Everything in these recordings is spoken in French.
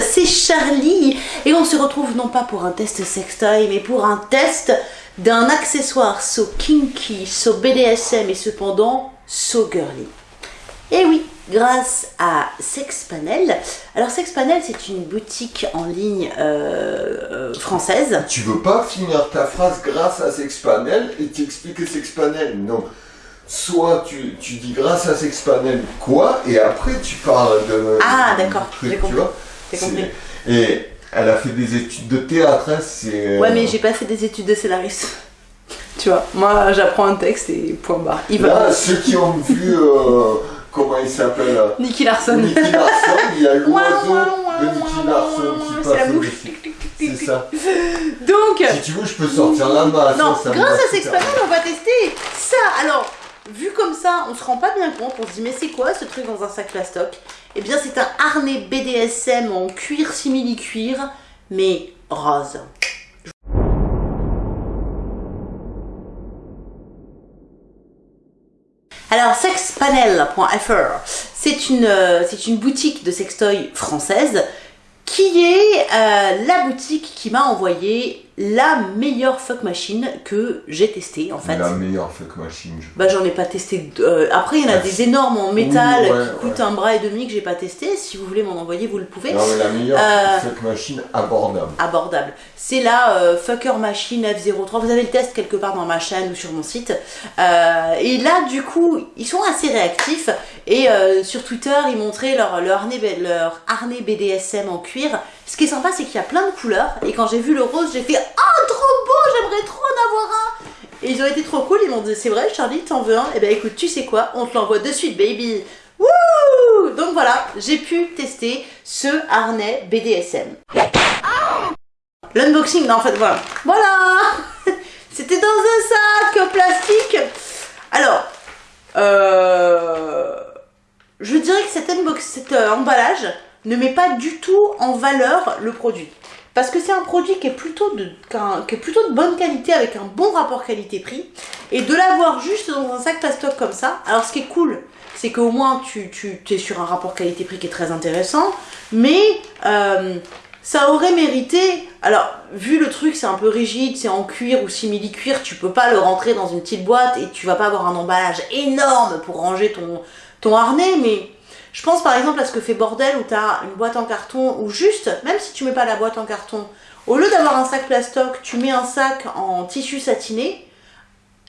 c'est Charlie et on se retrouve non pas pour un test sextoy mais pour un test d'un accessoire so kinky, so BDSM et cependant so girly. Et oui, grâce à Sexpanel. Alors Sexpanel c'est une boutique en ligne euh, euh, française. Tu veux pas finir ta phrase grâce à Sexpanel et t'expliquer Sexpanel? Non. Soit tu, tu dis grâce à Sexpanel quoi et après tu parles de... Ah d'accord, tu vois J'ai C'est- compris. Et elle a fait des études de théâtre, hein, c'est... Ouais mais j'ai pas fait des études de scénariste. Tu vois, moi j'apprends un texte et point barre. Il va. Là, ceux qui ont vu, euh, comment il s'appelle euh, Nicky Larson. Nicky Larson, il y a l'oiseau de Nicky Larson qui passe au-dessus. C'est ça. Donc, Si tu veux, je peux sortir la masse. non, ça grâce à super Sexpanel, on va tester ça. Alors, vu comme ça, on se rend pas bien compte. On se dit, mais c'est quoi ce truc dans un sac plastoc? Eh bien, c'est un harnais BDSM en cuir simili-cuir, mais rose. Alors, sexpanel.fr, c'est une, euh, une boutique de sextoy française qui est euh, la boutique qui m'a envoyé la meilleure fuck machine que j'ai testée en fait. La meilleure fuck machine. je- Bah j'en ai pas testé. euh, après il y en a des énormes en métal Oui, ouais, qui coûtent un bras et demi que j'ai pas testé. Si vous voulez m'en envoyer, vous le pouvez. Non, mais la meilleure Euh, fuck machine abordable. Abordable. C'est la euh, Fucker Machine F03. Vous avez le test quelque part dans ma chaîne ou sur mon site. Et là, du coup, ils sont assez réactifs. Et sur Twitter, ils montraient leur, leur, harnais, leur harnais BDSM en cuir. Ce qui est sympa, c'est qu'il y a plein de couleurs. Et quand j'ai vu le rose, j'ai fait Oh, trop beau, j'aimerais trop en avoir un. Et ils ont été trop cool. Ils m'ont dit C'est vrai, Charlie, t'en veux un? Et ben écoute, tu sais quoi On te l'envoie de suite, baby. Wouh Donc voilà, j'ai pu tester ce harnais BDSM. L'unboxing, non, en fait, voilà. Voilà C'était dans un sac plastique. Alors, euh, je dirais que cet, unbox, cet euh, emballage ne met pas du tout en valeur le produit. Parce que c'est un produit qui est, plutôt de, bonne qualité avec un bon rapport qualité-prix. Et de l'avoir juste dans un sac plastoc comme ça, alors ce qui est cool, c'est qu'au moins tu, tu es sur un rapport qualité-prix qui est très intéressant, mais euh, ça aurait mérité. Alors, vu le truc, c'est un peu rigide, c'est en cuir ou simili-cuir, tu peux pas le rentrer dans une petite boîte et tu vas pas avoir un emballage énorme pour ranger ton harnais, mais je pense par exemple à ce que fait Bordel où tu as une boîte en carton ou juste, même si tu mets pas la boîte en carton, au lieu d'avoir un sac plastoc, tu mets un sac en tissu satiné,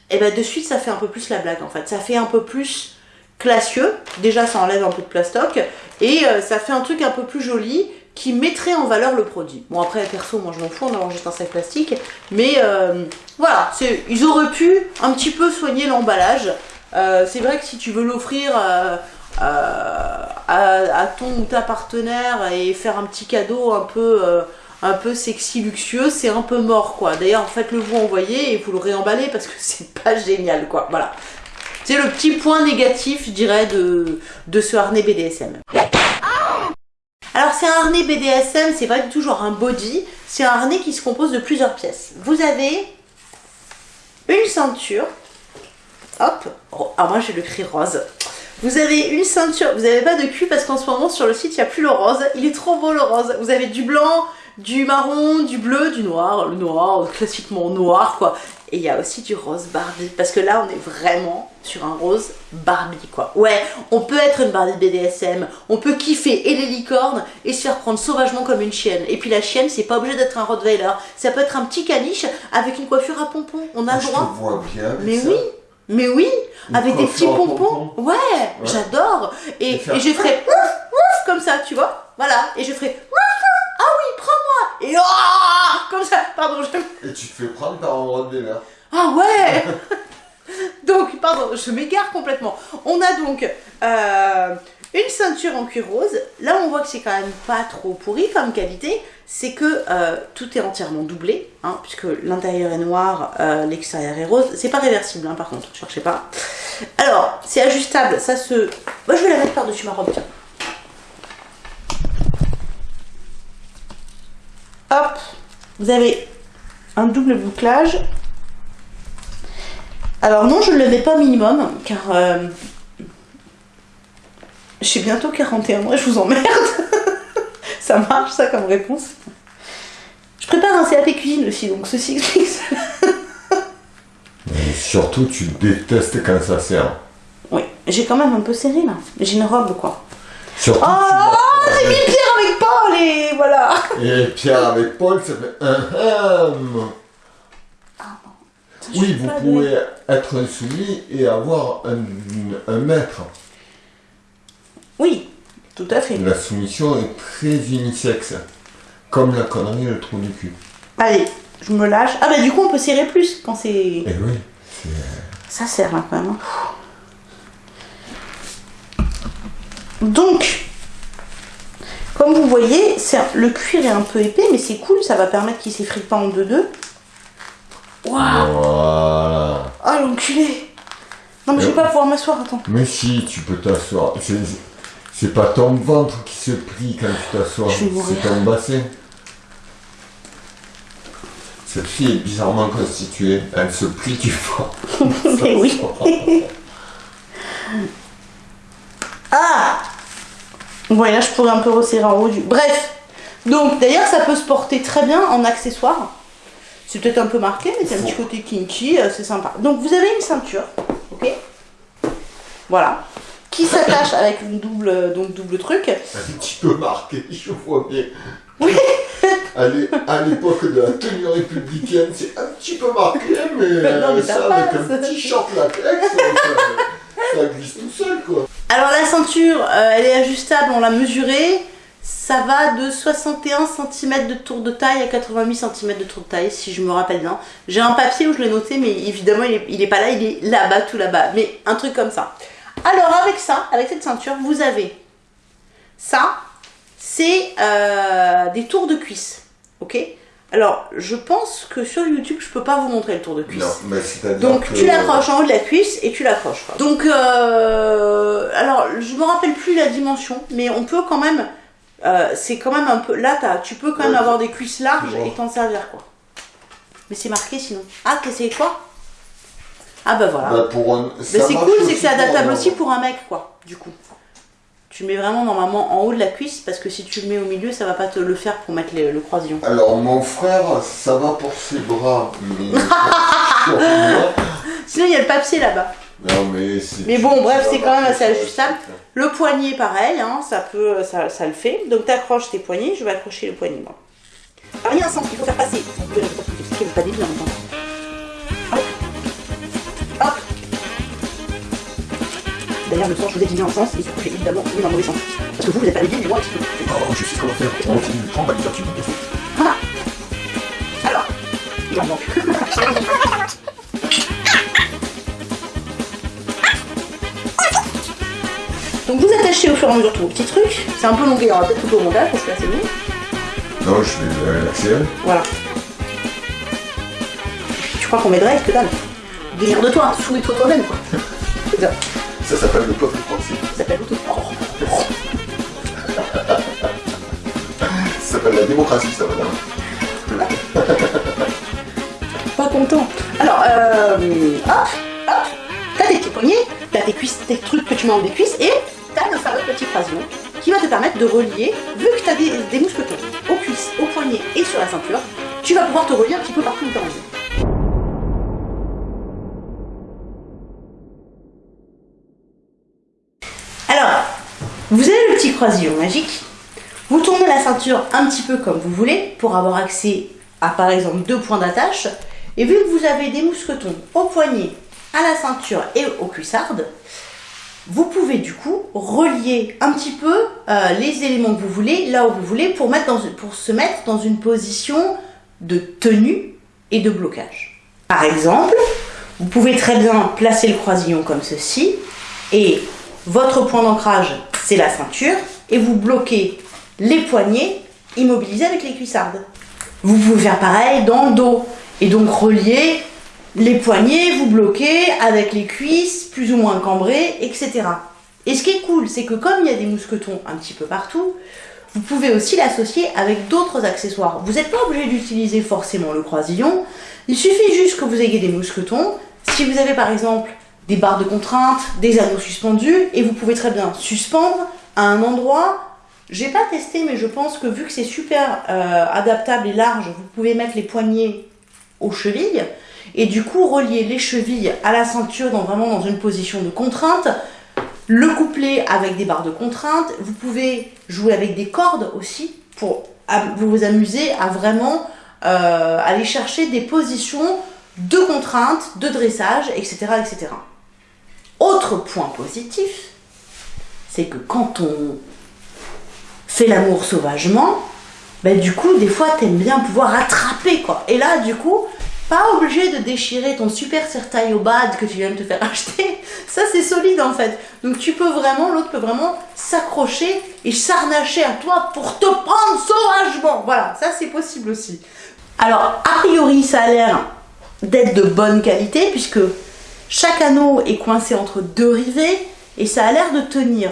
et ben de suite ça fait un peu plus la blague en fait. Ça fait un peu plus classieux, déjà ça enlève un peu de plastoc, et euh, ça fait un truc un peu plus joli qui mettrait en valeur le produit. Bon après perso moi je m'en fous en avoir juste un sac plastique, mais euh, voilà, ils auraient pu un petit peu soigner l'emballage. Euh, c'est vrai que si tu veux l'offrir euh, euh, à, ton ou ta partenaire et faire un petit cadeau un peu, sexy, luxueux, c'est un peu mort quoi. D'ailleurs, faites-le vous envoyer et vous le réemballez parce que c'est pas génial quoi. Voilà. C'est le petit point négatif, je dirais, de, de ce harnais BDSM. Alors c'est un harnais BDSM, c'est pas du tout genre un body, c'est un harnais qui se compose de plusieurs pièces. Vous avez une ceinture, hop, oh, ah moi j'ai le cri rose. Vous avez une ceinture, vous n'avez pas de cul parce qu'en ce moment sur le site il n'y a plus le rose, il est trop beau le rose. Vous avez du blanc, du marron, du bleu, du noir, le noir, classiquement noir quoi. Et il y a aussi du rose Barbie parce que là on est vraiment sur un rose Barbie quoi. Ouais, on peut être une Barbie BDSM, on peut kiffer et les licornes et se faire prendre sauvagement comme une chienne. Et puis la chienne c'est pas obligé d'être un Rottweiler, ça peut être un petit caniche avec une coiffure à pompons, on a le je te droit. vois bien avec Mais ça. oui, mais oui, avec des petits pompons. Ouais, j'adore. Et, Et je ferai ouf, ouf comme ça, tu vois. Voilà. Et je ferai ouf, ouf. ah oui, prends-moi. Et ah comme ça. Pardon, je. Et tu te fais prendre par un Rottweiler. Ah ouais. Donc, pardon, je m'égare complètement. On a donc euh, une ceinture en cuir rose. Là, on voit que c'est quand même pas trop pourri comme qualité. C'est que euh, tout est entièrement doublé, hein, puisque l'intérieur est noir, euh, l'extérieur est rose. C'est pas réversible, hein, par contre, cherchez pas. Alors, c'est ajustable, ça se... Moi, je vais la mettre par-dessus ma robe, tiens. Hop, vous avez un double bouclage. Alors non, je ne le mets pas au minimum, car euh, j'ai bientôt 41 mois, je vous emmerde. ça marche ça comme réponse. Je prépare un CAP cuisine aussi, donc ceci explique. Et surtout, tu détestes quand ça sert. Oui, j'ai quand même un peu serré là. J'ai une robe quoi. Surtout, Oh, j'ai mis Pierre avec Paul et voilà. Et Pierre avec Paul, ça fait un hum. Je Oui, vous pouvez être insoumis et avoir un, un maître. Oui, tout à fait. La soumission est très unisexe. Comme la connerie et le trou du cul. Allez, je me lâche. Ah bah du coup on peut serrer plus quand c'est... Et oui, c'est... Ça sert là quand même. hein. Donc, comme vous voyez, le cuir est un peu épais, mais c'est cool, ça va permettre qu'il s'effrite pas en deux-deux. Waouh Voilà. Ah l'enculé Non mais je vais pas pouvoir m'asseoir, attends. Mais si, tu peux t'asseoir. C'est, pas ton ventre qui se plie quand tu t'assois, c'est ton bassin. Cette fille est bizarrement constituée. Elle se plie du fond. Mais oui. Ah et là je pourrais un peu resserrer en haut du... Bref Donc d'ailleurs ça peut se porter très bien en accessoire. C'est peut-être un peu marqué, mais c'est un petit côté kinky, euh, c'est sympa. Donc vous avez une ceinture, ok? Voilà. Qui s'attache avec une double, donc double truc. Un petit peu marqué, je vois bien. Oui. À l'é- à l'époque de la tenue républicaine, c'est un petit peu marqué, mais, Non, mais ça avec un petit short latex, ça, ça glisse tout seul, quoi. Alors la ceinture, euh, elle est ajustable, on l'a mesurée. Ça va de 61 cm de tour de taille à 88 cm de tour de taille, si je me rappelle bien. J'ai un papier où je l'ai noté, mais évidemment il est, il est pas là, il est là-bas, tout là-bas. Mais un truc comme ça. Alors avec ça, avec cette ceinture, vous avez ça, c'est euh, des tours de cuisse. Ok? Alors je pense que sur YouTube, je peux pas vous montrer le tour de cuisse. Non, mais c'est-à-dire Donc que- tu l'accroches en haut de la cuisse et tu l'accroches. Donc euh, alors je me rappelle plus la dimension, mais on peut quand même. euh, c'est quand même un peu. Là tu peux quand même Ouais. avoir des cuisses larges et t'en servir quoi. Mais c'est marqué sinon. Ah c'est quoi? Ah bah voilà. Bah, pour un- Mais c'est cool, c'est que c'est adaptable aussi pour un mec quoi. Du coup. Tu mets vraiment normalement en haut de la cuisse parce que si tu le mets au milieu, ça va pas te le faire pour mettre le, le croisillon. Alors mon frère, ça va pour ses bras, mais Sinon il y a le papier là-bas. non mais c'est. Mais bon, bref, c'est quand même assez ajustable. c'est- Le poignet, pareil, hein, ça peut, ça, ça le fait. Donc t'accroches tes poignets, je vais accrocher le poignet moi. A un sens qu'il faut faire passer. Expliquer, pas D'ailleurs, le sens, je vous ai dit un sens, et j'ai évidemment mis dans le mauvais sens. Parce que vous, vous êtes pas débile, mais moi peu. Oh, je sais comment faire. On continue, bah, tu Voilà. Alors, il en manque. Donc vous attachez au fur et à mesure tous vos petits trucs. C'est un peu longué, on va peut-être couper au montage parce que là c'est long. Non, je vais euh, l'accélérer. Voilà. Tu crois qu'on m'aiderait que dalle? Délire de toi, souris-toi toi-même quoi. Ça, s'appelle le peuple français. ça s'appelle. Oh. Ça s'appelle la démocratie, ça, madame. Pas content. Alors, euh, hop, hop, t'as tes petits poignets, t'as tes cuisses, tes trucs que tu mets en des cuisses, et t'as le fameux petit qui va te permettre de relier, vu que t'as des, des mousquetons aux cuisses, aux poignets et sur la ceinture, tu vas pouvoir te relier un petit peu partout où t'as envie. Magique. Vous tournez la ceinture un petit peu comme vous voulez pour avoir accès à par exemple deux points d'attache. Et vu que vous avez des mousquetons au poignet, à la ceinture et aux cuissardes, vous pouvez du coup relier un petit peu euh, les éléments que vous voulez là où vous voulez pour, mettre dans, pour se mettre dans une position de tenue et de blocage. Par exemple, vous pouvez très bien placer le croisillon comme ceci et votre point d'ancrage c'est la ceinture et vous bloquez les poignets immobilisés avec les cuissardes. Vous pouvez faire pareil dans le dos et donc relier les poignets, vous bloquez avec les cuisses plus ou moins cambrées, etc. Et ce qui est cool, c'est que comme il y a des mousquetons un petit peu partout, vous pouvez aussi l'associer avec d'autres accessoires. Vous n'êtes pas obligé d'utiliser forcément le croisillon, il suffit juste que vous ayez des mousquetons. Si vous avez par exemple des barres de contrainte, des anneaux suspendus, et vous pouvez très bien suspendre un endroit J'ai pas testé, mais je pense que vu que c'est super euh, adaptable et large, vous pouvez mettre les poignets aux chevilles et du coup relier les chevilles à la ceinture dans vraiment dans une position de contrainte. Le coupler avec des barres de contrainte. Vous pouvez jouer avec des cordes aussi pour vous amuser à vraiment euh, aller chercher des positions de contrainte, de dressage, etc. etc. Autre point positif, c'est que quand on fait l'amour sauvagement, ben du coup, des fois, t'aimes bien pouvoir attraper, quoi. Et là, du coup, pas obligé de déchirer ton super sertail au bad que tu viens de te faire acheter. Ça, c'est solide, en fait. Donc, tu peux vraiment, l'autre peut vraiment s'accrocher et s'arnacher à toi pour te prendre sauvagement. Voilà, ça, c'est possible aussi. Alors, a priori, ça a l'air d'être de bonne qualité, puisque chaque anneau est coincé entre deux rivets, et ça a l'air de tenir.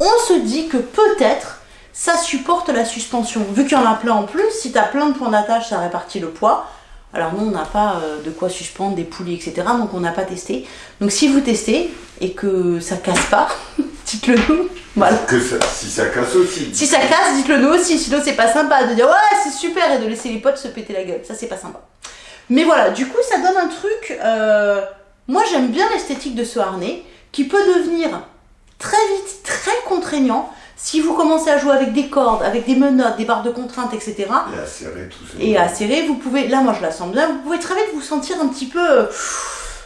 On se dit que peut-être ça supporte la suspension. Vu qu'il y en a plein en plus, si tu as plein de points d'attache, ça répartit le poids. Alors nous, on n'a pas euh, de quoi suspendre des poulies, etc. Donc on n'a pas testé. Donc si vous testez et que ça casse pas, dites-le nous. Voilà. Que si ça casse aussi. Si ça casse, dites-le nous aussi. Sinon c'est pas sympa de dire ouais c'est super et de laisser les potes se péter la gueule. Ça c'est pas sympa. Mais voilà, du coup ça donne un truc. Euh, moi j'aime bien l'esthétique de ce harnais qui peut devenir très vite très contraignant si vous commencez à jouer avec des cordes, avec des menottes, des barres de contrainte, etc. Et à serrer tout ça. Et à serrer, vous pouvez, là moi je la sens bien, vous pouvez très vite vous sentir un petit peu euh,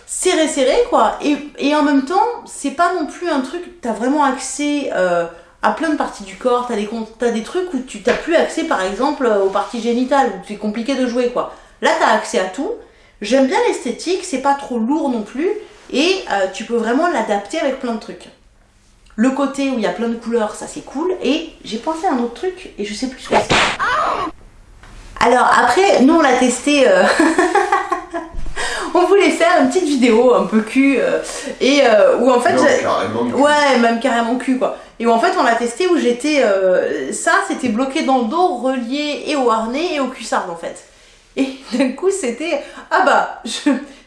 serré serré quoi. Et, en même temps, c'est pas non plus un truc, t'as vraiment accès euh, à plein de parties du corps, t'as des, as des trucs où tu t'as plus accès par exemple aux parties génitales, où c'est compliqué de jouer quoi. Là t'as accès à tout. J'aime bien l'esthétique, c'est pas trop lourd non plus, et euh, tu peux vraiment l'adapter avec plein de trucs. Le côté où il y a plein de couleurs, ça c'est cool. Et j'ai pensé à un autre truc et je sais plus ce que c'est. Alors après, nous on l'a testé. Euh, on voulait faire une petite vidéo un peu cul euh, et euh, où en fait ouais même carrément cul quoi et où en fait on l'a testé où j'étais ça c'était bloqué dans le dos relié et au harnais et au cuissard en fait et d'un coup c'était ah bah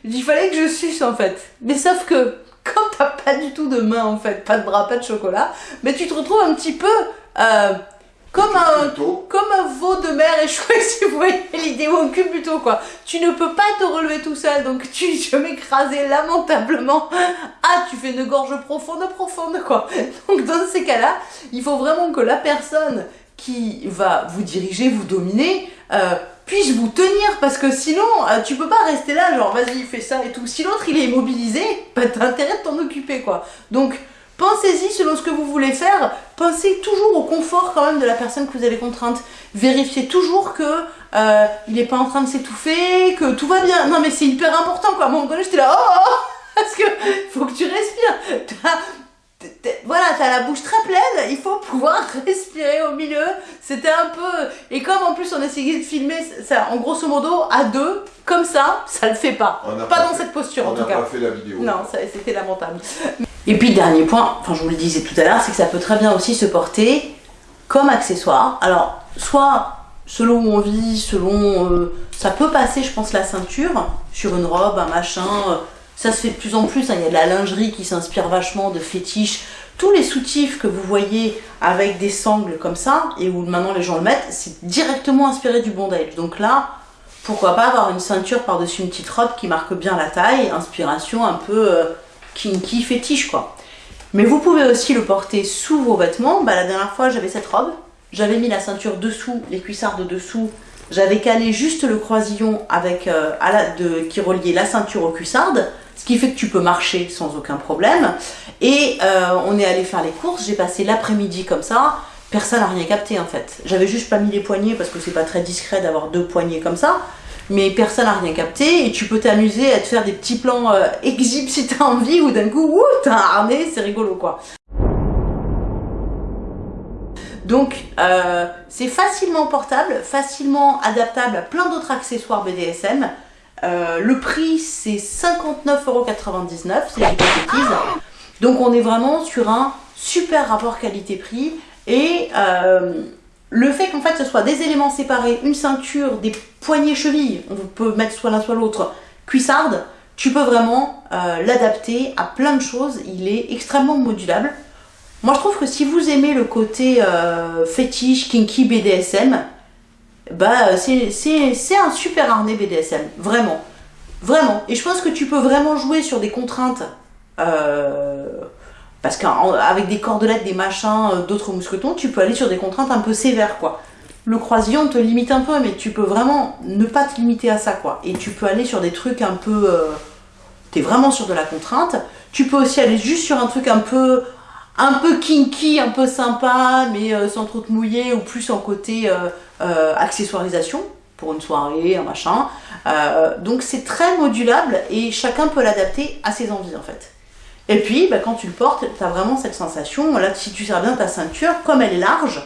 il fallait que je suce en fait mais sauf que quand t'as pas du tout de main en fait, pas de bras, pas de chocolat, mais tu te retrouves un petit peu euh, comme un, comme un veau de mer échoué, si vous voyez l'idée, ou un cul plutôt quoi. Tu ne peux pas te relever tout seul, donc tu, je m'écraser lamentablement. Ah, tu fais une gorge profonde, profonde quoi. Donc dans ces cas-là, il faut vraiment que la personne qui va vous diriger, vous dominer, euh, puis-je vous tenir? Parce que sinon, euh, tu peux pas rester là, genre vas-y, fais ça et tout. Si l'autre il est immobilisé, bah t'as intérêt de t'en occuper quoi. Donc, pensez-y selon ce que vous voulez faire. Pensez toujours au confort quand même de la personne que vous avez contrainte. Vérifiez toujours que euh, il est pas en train de s'étouffer, que tout va bien. Non mais c'est hyper important quoi. À moment donné, j'étais là, oh, oh, oh parce que faut que tu respires voilà, t'as la bouche très pleine, il faut pouvoir respirer au milieu. C'était un peu. Et comme en plus on essayait de filmer ça, en grosso modo, à deux, comme ça, ça le fait pas. Pas, dans cette posture en tout cas. On n'a pas fait la vidéo. Non, c'était lamentable. Et puis, dernier point, enfin, je vous le disais tout à l'heure, c'est que ça peut très bien aussi se porter comme accessoire. Alors, soit selon où on vit, selon. Euh, ça peut passer, je pense, la ceinture sur une robe, un machin. Euh, ça se fait de plus en plus, hein. il y a de la lingerie qui s'inspire vachement de fétiches. Tous les soutifs que vous voyez avec des sangles comme ça, et où maintenant les gens le mettent, c'est directement inspiré du bondage. Donc là, pourquoi pas avoir une ceinture par-dessus une petite robe qui marque bien la taille, inspiration un peu euh, kinky, fétiche quoi. Mais vous pouvez aussi le porter sous vos vêtements. Bah, la dernière fois, j'avais cette robe. J'avais mis la ceinture dessous, les cuissards de dessous. J'avais calé juste le croisillon avec, euh, à la, de, qui reliait la ceinture au cuissardes ce qui fait que tu peux marcher sans aucun problème. Et euh, on est allé faire les courses, j'ai passé l'après-midi comme ça, personne n'a rien capté en fait. J'avais juste pas mis les poignets parce que c'est pas très discret d'avoir deux poignets comme ça, mais personne n'a rien capté et tu peux t'amuser à te faire des petits plans euh, si t'as envie ou d'un coup, ouh, t'as un harnais, c'est rigolo quoi. Donc euh, c'est facilement portable, facilement adaptable à plein d'autres accessoires BDSM. Euh, le prix c'est 59,99€, si je de Donc on est vraiment sur un super rapport qualité-prix. Et euh, le fait qu'en fait ce soit des éléments séparés, une ceinture, des poignées chevilles, on peut mettre soit l'un soit l'autre, cuissarde, tu peux vraiment euh, l'adapter à plein de choses. Il est extrêmement modulable. Moi, je trouve que si vous aimez le côté fétiche, kinky, BDSM, bah, c'est c'est un super harnais BDSM. Vraiment. Vraiment. Et je pense que tu peux vraiment jouer sur des contraintes. euh, parce qu'avec des cordelettes, des machins, euh, d'autres mousquetons, tu peux aller sur des contraintes un peu sévères, quoi. Le croisillon te limite un peu, mais tu peux vraiment ne pas te limiter à ça, quoi. Et tu peux aller sur des trucs un peu... euh, T'es vraiment sur de la contrainte. Tu peux aussi aller juste sur un truc un peu... Un peu kinky, un peu sympa, mais euh, sans trop te mouiller, ou plus en côté euh, euh, accessoirisation, pour une soirée, un machin. Donc c'est très modulable, et chacun peut l'adapter à ses envies, en fait. Et puis, bah, quand tu le portes, t'as vraiment cette sensation, là, si tu serres bien ta ceinture, comme elle est large,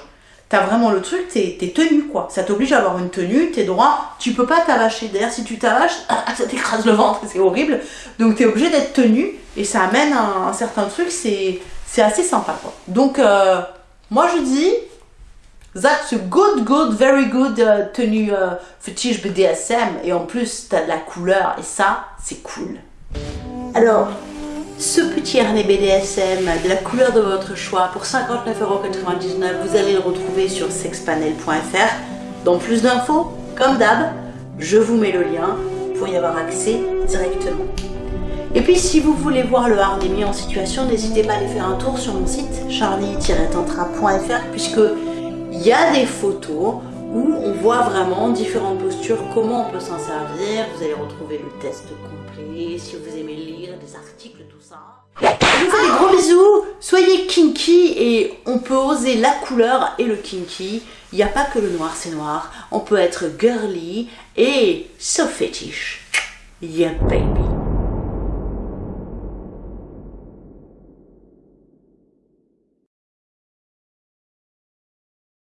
t'as vraiment le truc, t'es t'es tenu, quoi. Ça t'oblige à avoir une tenue, t'es droit, tu peux pas t'avacher. D'ailleurs, si tu t'avaches, ça t'écrase le ventre, c'est horrible. Donc, t'es obligé d'être tenu, et ça amène un, un certain truc, c'est c'est assez sympa, quoi. Donc, euh, moi, je dis, that's a good, good, very good euh, tenue euh, fétiche BDSM, et en plus, t'as de la couleur, et ça, c'est cool. Alors, ce petit harnais BDSM de la couleur de votre choix pour 59,99€, vous allez le retrouver sur sexpanel.fr. Dans plus d'infos, comme d'hab, je vous mets le lien pour y avoir accès directement. Et puis si vous voulez voir le harnais mis en situation, n'hésitez pas à aller faire un tour sur mon site charlie-tantra.fr puisque il y a des photos où on voit vraiment différentes postures, comment on peut s'en servir. Vous allez retrouver le test complet, si vous aimez lire des articles, tout ça. Je vous fais des gros bisous, soyez kinky et on peut oser la couleur et le kinky. Il n'y a pas que le noir c'est noir, on peut être girly et so fétiche. Yeah baby.